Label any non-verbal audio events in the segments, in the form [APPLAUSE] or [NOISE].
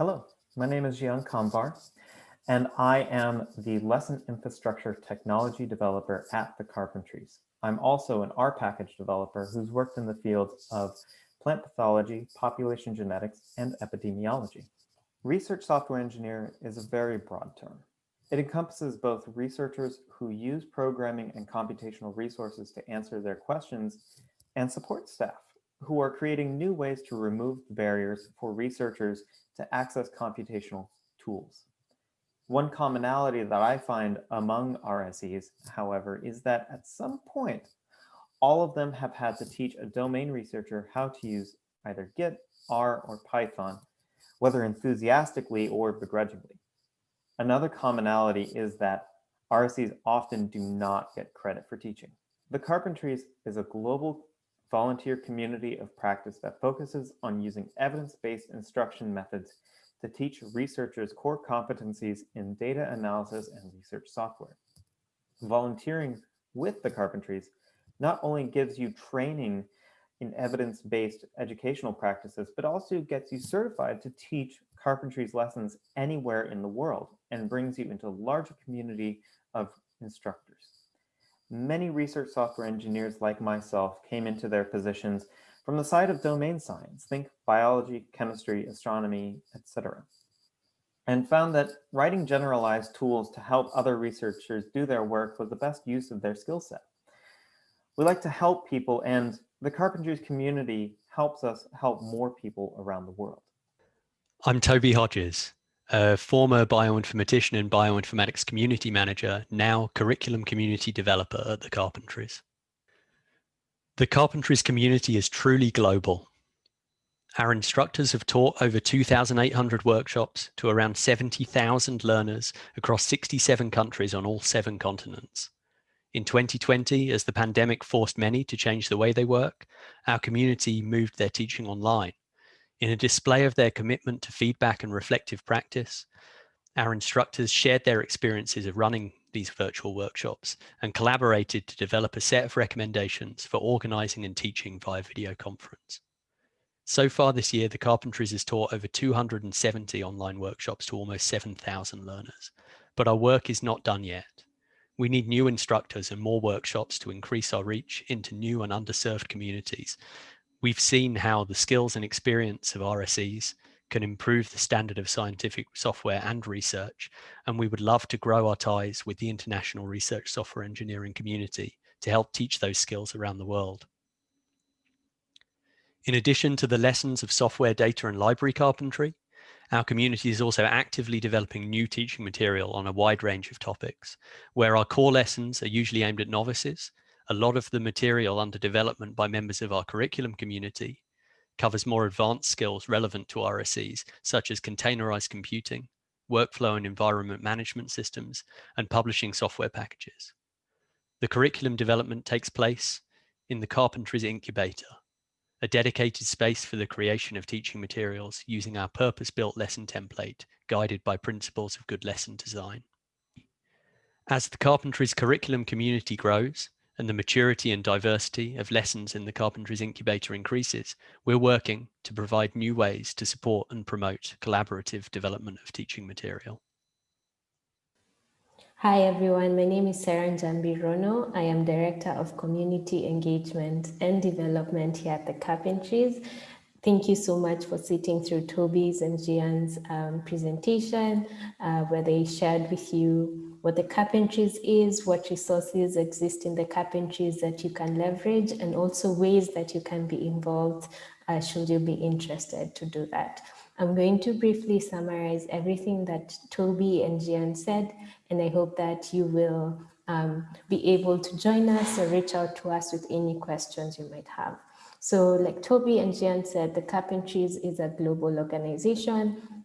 Hello, my name is Zhian Kamvar, and I am the Lesson Infrastructure Technology Developer at the Carpentries. I'm also an R package developer who's worked in the field of plant pathology, population genetics, and epidemiology. Research software engineer is a very broad term. It encompasses both researchers who use programming and computational resources to answer their questions and support staff who are creating new ways to remove the barriers for researchers to access computational tools. One commonality that I find among RSEs, however, is that at some point, all of them have had to teach a domain researcher how to use either Git, R, or Python, whether enthusiastically or begrudgingly. Another commonality is that RSEs often do not get credit for teaching. The Carpentries is a global volunteer community of practice that focuses on using evidence-based instruction methods to teach researchers core competencies in data analysis and research software. Volunteering with the Carpentries not only gives you training in evidence-based educational practices, but also gets you certified to teach carpentry's lessons anywhere in the world and brings you into a larger community of instructors. Many research software engineers like myself came into their positions from the side of domain science, think biology, chemistry, astronomy, etc. And found that writing generalized tools to help other researchers do their work was the best use of their skill set. We like to help people and the Carpentries community helps us help more people around the world. I'm Toby Hodges, a former bioinformatician and bioinformatics community manager, now curriculum community developer at the Carpentries. The Carpentries community is truly global. Our instructors have taught over 2,800 workshops to around 70,000 learners across 67 countries on all seven continents. In 2020, as the pandemic forced many to change the way they work, our community moved their teaching online. In a display of their commitment to feedback and reflective practice, our instructors shared their experiences of running these virtual workshops and collaborated to develop a set of recommendations for organizing and teaching via video conference. So far this year, the Carpentries has taught over 270 online workshops to almost 7,000 learners, but our work is not done yet. We need new instructors and more workshops to increase our reach into new and underserved communities. We've seen how the skills and experience of RSEs can improve the standard of scientific software and research, and we would love to grow our ties with the international research software engineering community to help teach those skills around the world. In addition to the lessons of software data and library carpentry, our community is also actively developing new teaching material on a wide range of topics, where our core lessons are usually aimed at novices. A lot of the material under development by members of our curriculum community covers more advanced skills relevant to RSEs, such as containerized computing, workflow and environment management systems, and publishing software packages. The curriculum development takes place in the Carpentries Incubator, a dedicated space for the creation of teaching materials using our purpose-built lesson template guided by principles of good lesson design. As the Carpentries curriculum community grows and the maturity and diversity of lessons in the Carpentries Incubator increases, we're working to provide new ways to support and promote collaborative development of teaching material. Hi everyone, my name is Serah Njambi Rono. I am Director of Community Engagement and Development here at the Carpentries. Thank you so much for sitting through Toby's and Zhian's um, presentation, uh, where they shared with you what the Carpentries is, what resources exist in the Carpentries that you can leverage, and also ways that you can be involved uh, should you be interested to do that. I'm going to briefly summarize everything that Toby and Zhian said, and I hope that you will um, be able to join us or reach out to us with any questions you might have. So like Toby and Zhian said, the Carpentries is a global organization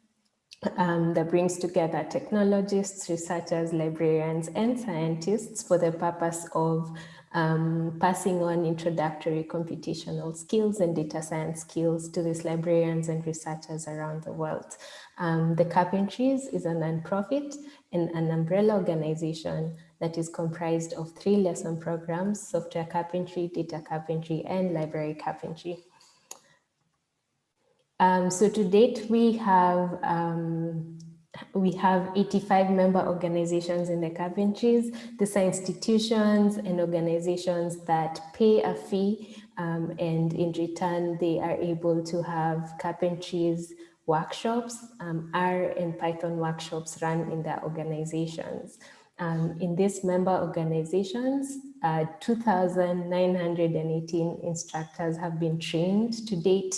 um, that brings together technologists, researchers, librarians, and scientists for the purpose of um, passing on introductory computational skills and data science skills to these librarians and researchers around the world. Um, the Carpentries is a nonprofit and an umbrella organization that is comprised of three lesson programs, software carpentry, data carpentry, and library carpentry. Um, so to date, we have um, we have 85 member organizations in the carpentries. These are institutions and organizations that pay a fee um, and in return, they are able to have carpentries workshops, um, R and Python workshops run in their organizations. Um, in these member organizations, uh, 2,918 instructors have been trained to date.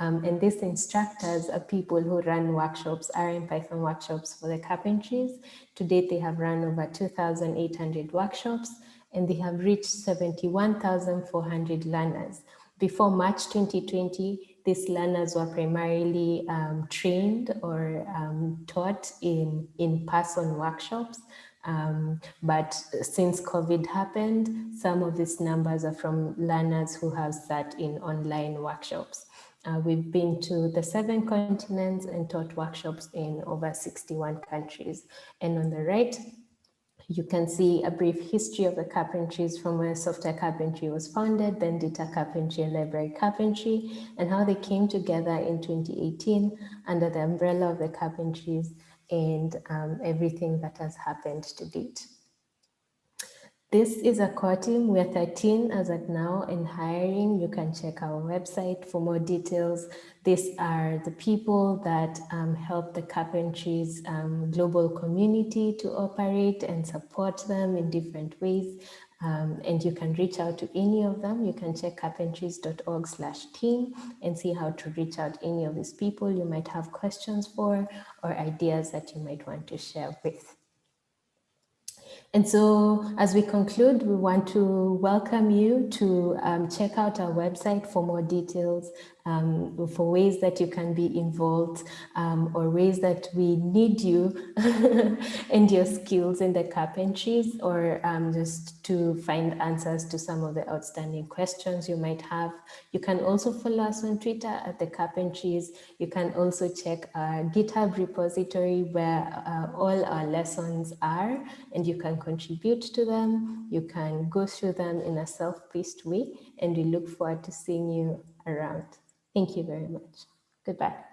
Um, and these instructors are people who run workshops, R and Python workshops for the carpentries. To date, they have run over 2,800 workshops and they have reached 71,400 learners. Before March 2020, these learners were primarily um, trained or um, taught in in-person workshops. Um, but since COVID happened, some of these numbers are from learners who have sat in online workshops. Uh, we've been to the seven continents and taught workshops in over 61 countries. And on the right, you can see a brief history of the carpentries from where software carpentry was founded, then data carpentry and library carpentry, and how they came together in 2018 under the umbrella of the carpentries and um, everything that has happened to date. This is a core team. We're 13 as at now in hiring. You can check our website for more details. These are the people that um, help the Carpentries um, global community to operate and support them in different ways. Um, and you can reach out to any of them. You can check carpentries.org slash team and see how to reach out any of these people you might have questions for or ideas that you might want to share with. And so as we conclude, we want to welcome you to um, check out our website for more details um, for ways that you can be involved um, or ways that we need you [LAUGHS] and your skills in the carpentries or um, just to find answers to some of the outstanding questions you might have. You can also follow us on Twitter at the carpentries. You can also check our GitHub repository where uh, all our lessons are and you can contribute to them. You can go through them in a self-paced way and we look forward to seeing you around. Thank you very much. Goodbye.